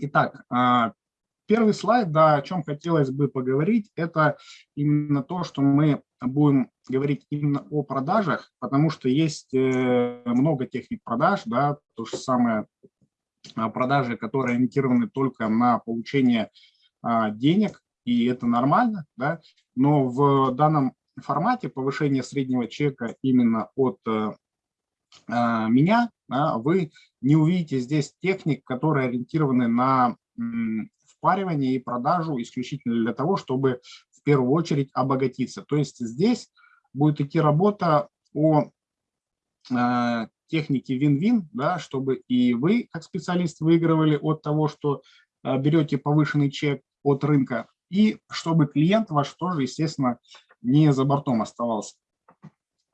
Итак, а, первый слайд, да, о чем хотелось бы поговорить, это именно то, что мы будем говорить именно о продажах, потому что есть э, много техник продаж, да, то же самое а, продажи, которые ориентированы только на получение а, денег, и это нормально, да, но в данном формате повышение среднего чека именно от э, меня, да, вы не увидите здесь техник, которые ориентированы на впаривание и продажу исключительно для того, чтобы в первую очередь обогатиться. То есть здесь будет идти работа о э, технике вин-вин, да, чтобы и вы, как специалист, выигрывали от того, что э, берете повышенный чек от рынка, и чтобы клиент ваш тоже, естественно, не за бортом оставался.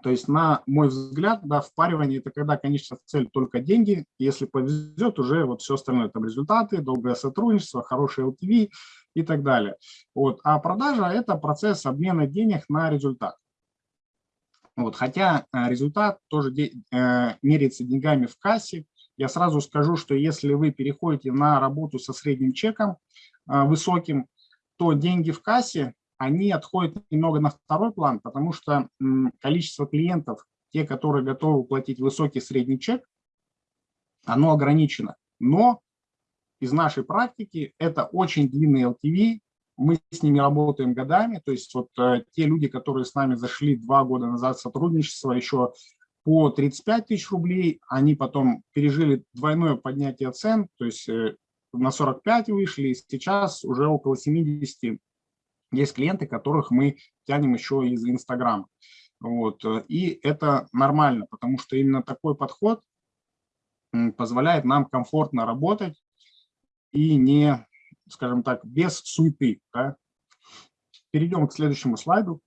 То есть, на мой взгляд, да, впаривание – это когда, конечно, цель только деньги. Если повезет, уже вот все остальное, там результаты, долгое сотрудничество, хороший LTV и так далее. Вот. А продажа – это процесс обмена денег на результат. Вот. Хотя э, результат тоже э, меряется деньгами в кассе. Я сразу скажу, что если вы переходите на работу со средним чеком э, высоким, то деньги в кассе они отходят немного на второй план, потому что количество клиентов, те, которые готовы платить высокий средний чек, оно ограничено. Но из нашей практики это очень длинный LTV, мы с ними работаем годами, то есть вот э, те люди, которые с нами зашли два года назад сотрудничество еще по 35 тысяч рублей, они потом пережили двойное поднятие цен, то есть э, на 45 вышли, и сейчас уже около 70 есть клиенты, которых мы тянем еще из Инстаграма. Вот. И это нормально, потому что именно такой подход позволяет нам комфортно работать и не, скажем так, без суеты. Да? Перейдем к следующему слайду.